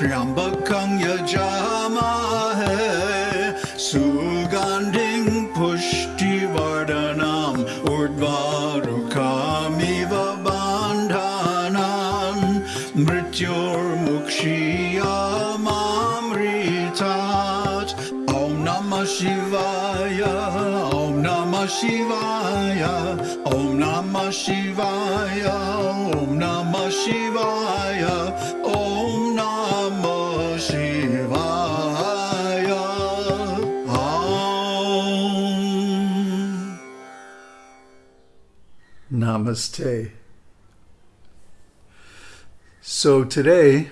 त्र्यम्बकं यजामहे सुगन्धिं पुष्टिवर्धनम् उर्वारुकामिव बान्धानान् मृत्योर्मुक्षीयमामृतात् ॐ नमः शिवाय ॐ नमः शिवाय ॐ नमः शिवाय ॐ नमः शिवाय ॐ Namaste. So today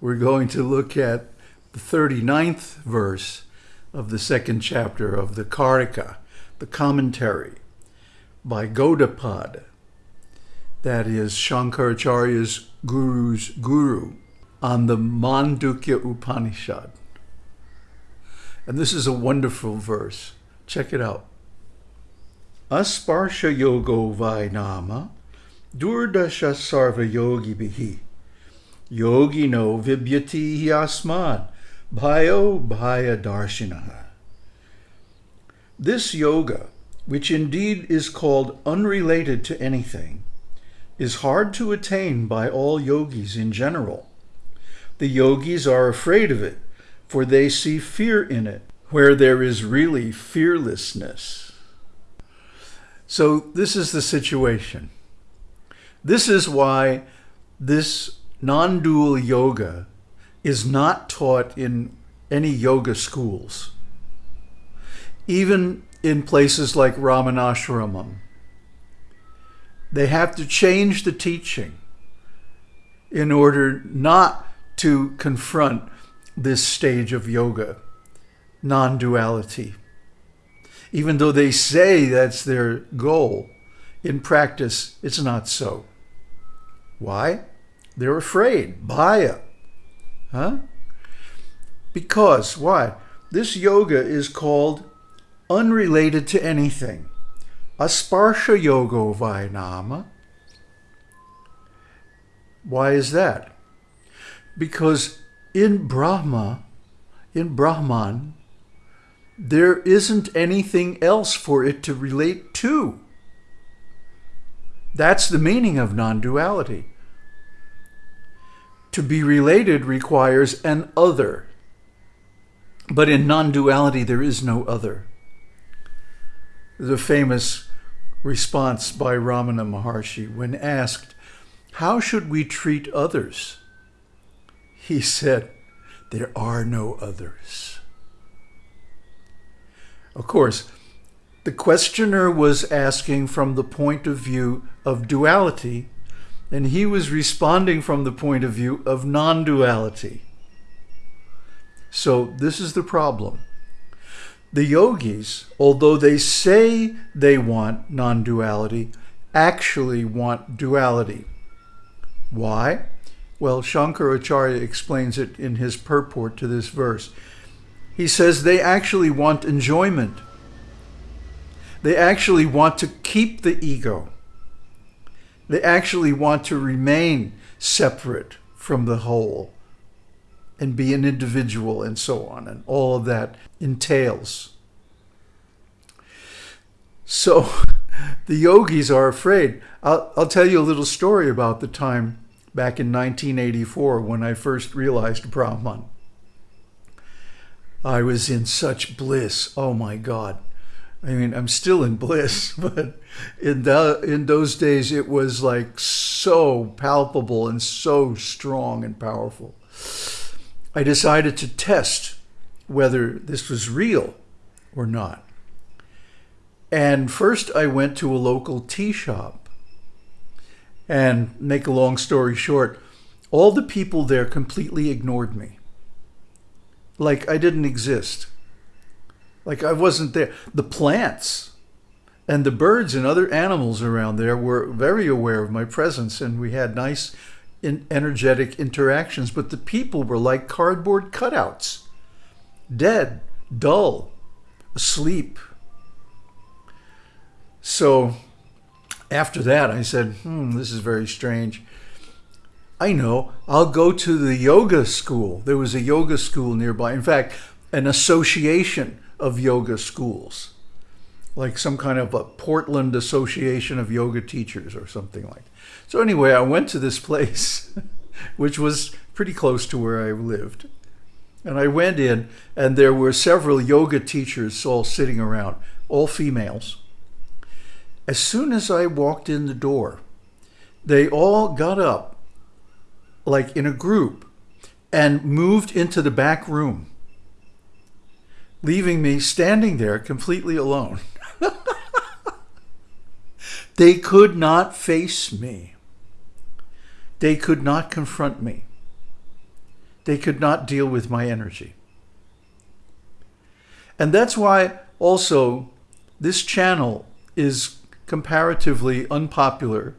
we're going to look at the 39th verse of the second chapter of the Karika, the commentary by Gaudapad. That is Shankaracharya's guru's guru on the Mandukya Upanishad. And this is a wonderful verse. Check it out. Asparsha yogo vainama durdasha sarva yogi bihi yogi no vibyati asmad bhayo bhaya darshinaha. This yoga, which indeed is called unrelated to anything, is hard to attain by all yogis in general. The yogis are afraid of it, for they see fear in it, where there is really fearlessness. So this is the situation. This is why this non-dual yoga is not taught in any yoga schools. Even in places like Ramanashramam, they have to change the teaching in order not to confront this stage of yoga, non-duality even though they say that's their goal, in practice, it's not so. Why? They're afraid. Bhaya. Huh? Because, why? This yoga is called unrelated to anything. Asparsha yogo vainama. Why is that? Because in Brahma, in Brahman, there isn't anything else for it to relate to. That's the meaning of non-duality. To be related requires an other. But in non-duality, there is no other. The famous response by Ramana Maharshi when asked, how should we treat others? He said, there are no others. Of course, the questioner was asking from the point of view of duality, and he was responding from the point of view of non-duality. So this is the problem. The yogis, although they say they want non-duality, actually want duality. Why? Well, Shankaracharya explains it in his purport to this verse. He says they actually want enjoyment. They actually want to keep the ego. They actually want to remain separate from the whole and be an individual and so on. And all of that entails. So the yogis are afraid. I'll, I'll tell you a little story about the time back in 1984 when I first realized Brahman. I was in such bliss. Oh my God. I mean, I'm still in bliss, but in the, in those days, it was like so palpable and so strong and powerful. I decided to test whether this was real or not. And first I went to a local tea shop. And make a long story short, all the people there completely ignored me like I didn't exist. Like I wasn't there. The plants and the birds and other animals around there were very aware of my presence and we had nice in energetic interactions, but the people were like cardboard cutouts, dead, dull, asleep. So after that, I said, hmm, this is very strange. I know, I'll go to the yoga school. There was a yoga school nearby. In fact, an association of yoga schools, like some kind of a Portland Association of Yoga Teachers or something like. So anyway, I went to this place, which was pretty close to where I lived. And I went in, and there were several yoga teachers all sitting around, all females. As soon as I walked in the door, they all got up, like in a group, and moved into the back room, leaving me standing there completely alone. they could not face me. They could not confront me. They could not deal with my energy. And that's why also this channel is comparatively unpopular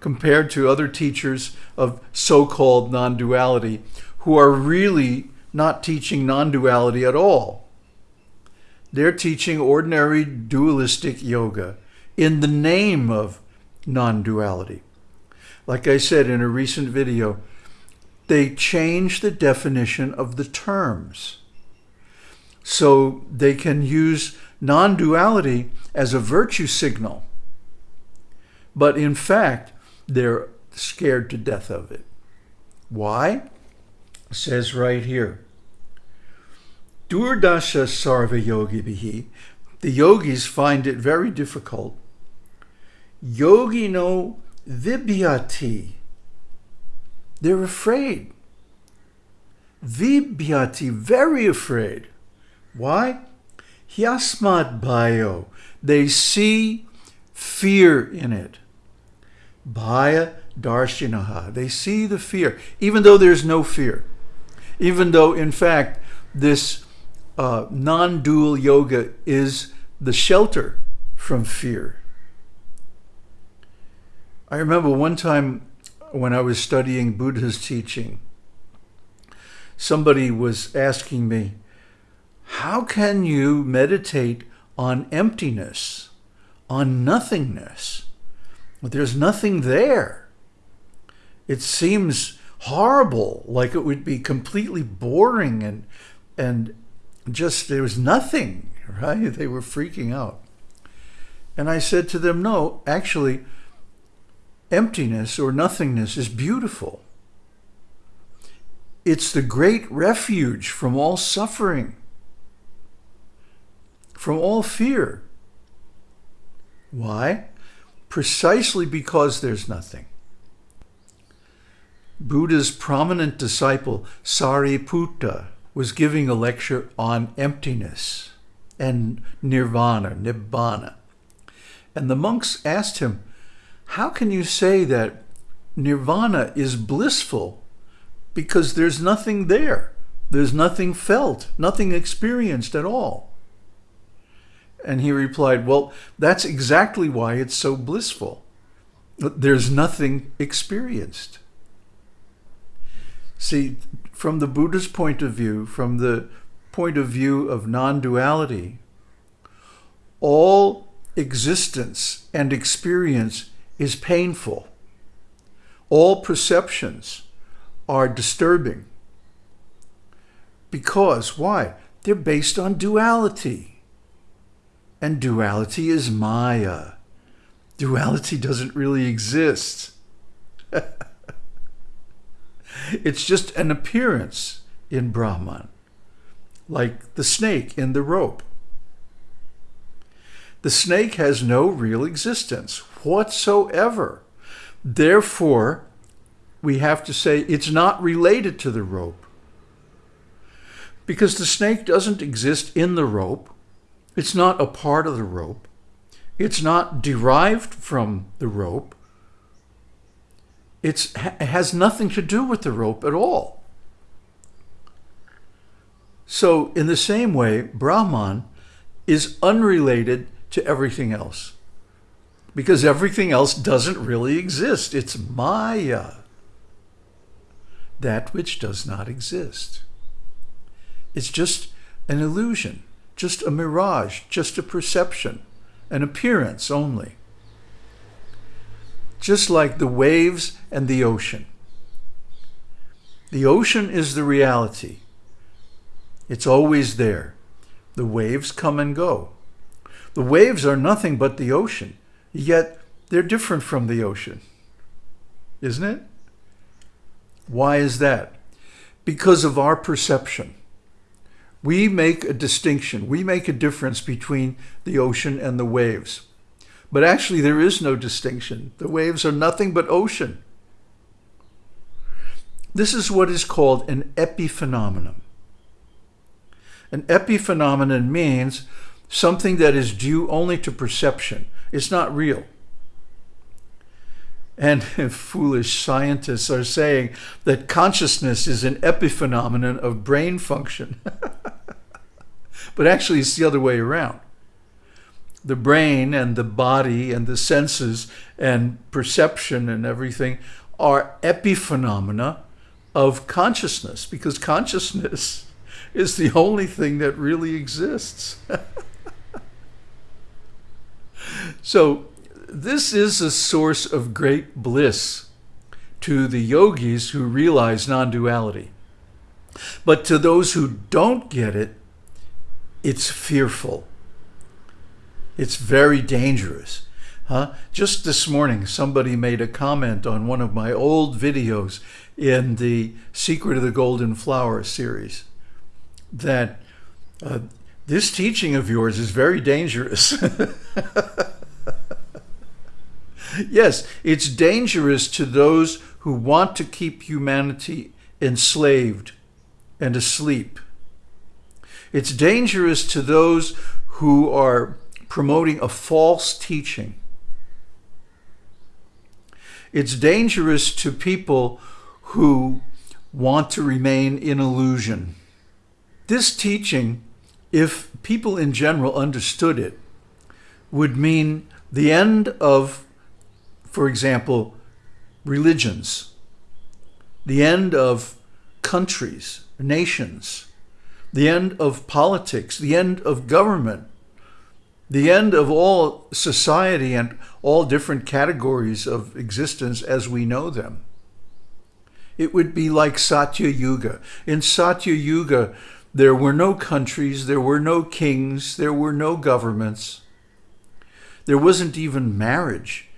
compared to other teachers of so-called non-duality who are really not teaching non-duality at all. They're teaching ordinary dualistic yoga in the name of non-duality. Like I said in a recent video, they change the definition of the terms so they can use non-duality as a virtue signal. But in fact, they're scared to death of it. Why? It says right here. Durdasha sarva yogi bihi. The yogis find it very difficult. Yogi no vibhyati. They're afraid. Vibhyati, very afraid. Why? Hyasmat bhayo. They see fear in it. Bhaya darshinaha. They see the fear, even though there's no fear. Even though, in fact, this uh, non-dual yoga is the shelter from fear. I remember one time when I was studying Buddha's teaching, somebody was asking me, how can you meditate on emptiness, on nothingness? There's nothing there. It seems horrible, like it would be completely boring and and just there was nothing, right? They were freaking out. And I said to them, no, actually, emptiness or nothingness is beautiful. It's the great refuge from all suffering, from all fear. Why? Precisely because there's nothing. Buddha's prominent disciple, Sariputta, was giving a lecture on emptiness and nirvana, nibbana. And the monks asked him, how can you say that nirvana is blissful because there's nothing there? There's nothing felt, nothing experienced at all. And he replied, well, that's exactly why it's so blissful. There's nothing experienced. See, from the Buddha's point of view, from the point of view of non-duality, all existence and experience is painful. All perceptions are disturbing. Because, why? They're based on duality. And duality is Maya. Duality doesn't really exist. it's just an appearance in Brahman, like the snake in the rope. The snake has no real existence whatsoever. Therefore, we have to say it's not related to the rope. Because the snake doesn't exist in the rope. It's not a part of the rope. It's not derived from the rope. It's, it has nothing to do with the rope at all. So in the same way, Brahman is unrelated to everything else because everything else doesn't really exist. It's Maya, that which does not exist. It's just an illusion, just a mirage, just a perception, an appearance only. Just like the waves and the ocean. The ocean is the reality. It's always there. The waves come and go. The waves are nothing but the ocean, yet they're different from the ocean. Isn't it? Why is that? Because of our perception. We make a distinction. We make a difference between the ocean and the waves. But actually, there is no distinction. The waves are nothing but ocean. This is what is called an epiphenomenon. An epiphenomenon means something that is due only to perception. It's not real. And foolish scientists are saying that consciousness is an epiphenomenon of brain function. but actually, it's the other way around. The brain and the body and the senses and perception and everything are epiphenomena of consciousness because consciousness is the only thing that really exists. so this is a source of great bliss to the yogis who realize non-duality. But to those who don't get it, it's fearful. It's very dangerous. Huh? Just this morning, somebody made a comment on one of my old videos in the Secret of the Golden Flower series that uh, this teaching of yours is very dangerous. yes, it's dangerous to those who want to keep humanity enslaved and asleep. It's dangerous to those who are promoting a false teaching. It's dangerous to people who want to remain in illusion. This teaching, if people in general understood it, would mean the end of, for example, religions, the end of countries, nations, the end of politics, the end of government, the end of all society and all different categories of existence as we know them. It would be like Satya Yuga. In Satya Yuga, there were no countries, there were no kings, there were no governments. There wasn't even marriage.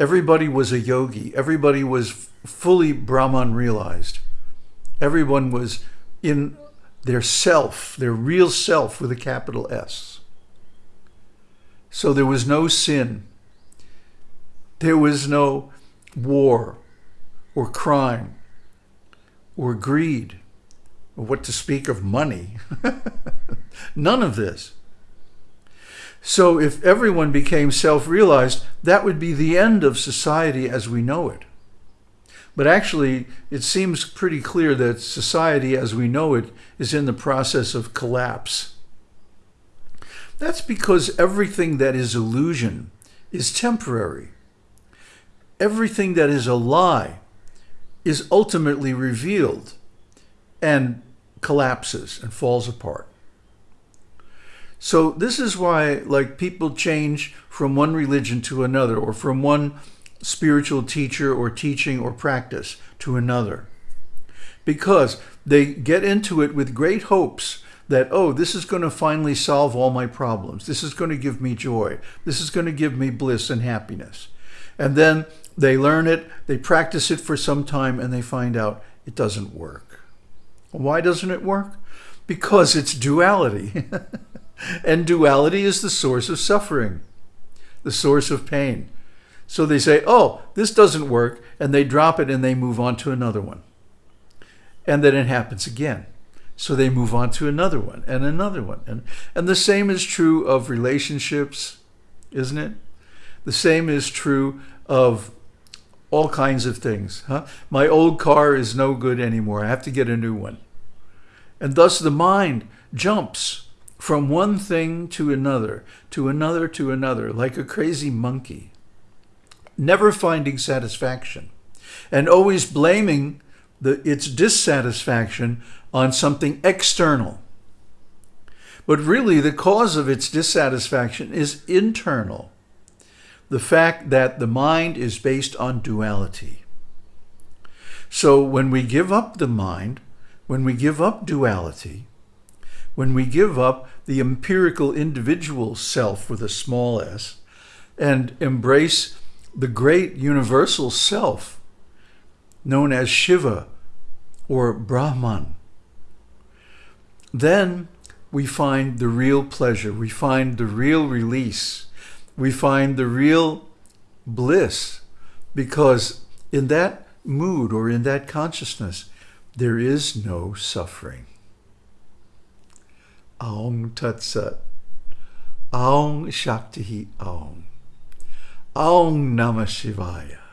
Everybody was a yogi. Everybody was fully Brahman realized. Everyone was in their self, their real self with a capital S. So there was no sin. There was no war or crime or greed or what to speak of money. None of this. So if everyone became self-realized, that would be the end of society as we know it. But actually, it seems pretty clear that society as we know it is in the process of collapse. That's because everything that is illusion is temporary. Everything that is a lie is ultimately revealed and collapses and falls apart. So this is why like people change from one religion to another or from one spiritual teacher or teaching or practice to another. Because they get into it with great hopes that, oh, this is going to finally solve all my problems. This is going to give me joy. This is going to give me bliss and happiness. And then they learn it, they practice it for some time, and they find out it doesn't work. Why doesn't it work? Because it's duality. and duality is the source of suffering, the source of pain. So they say, oh, this doesn't work, and they drop it and they move on to another one. And then it happens again. So they move on to another one and another one. And, and the same is true of relationships, isn't it? The same is true of all kinds of things. Huh? My old car is no good anymore. I have to get a new one. And thus the mind jumps from one thing to another, to another, to another, like a crazy monkey, never finding satisfaction, and always blaming the, its dissatisfaction on something external. But really, the cause of its dissatisfaction is internal. The fact that the mind is based on duality. So when we give up the mind, when we give up duality, when we give up the empirical individual self with a small s, and embrace the great universal self known as Shiva or Brahman, then we find the real pleasure, we find the real release, we find the real bliss, because in that mood or in that consciousness, there is no suffering. Aum Tat Sat. Aum Shakti Aum. Aum Namah Shivaya.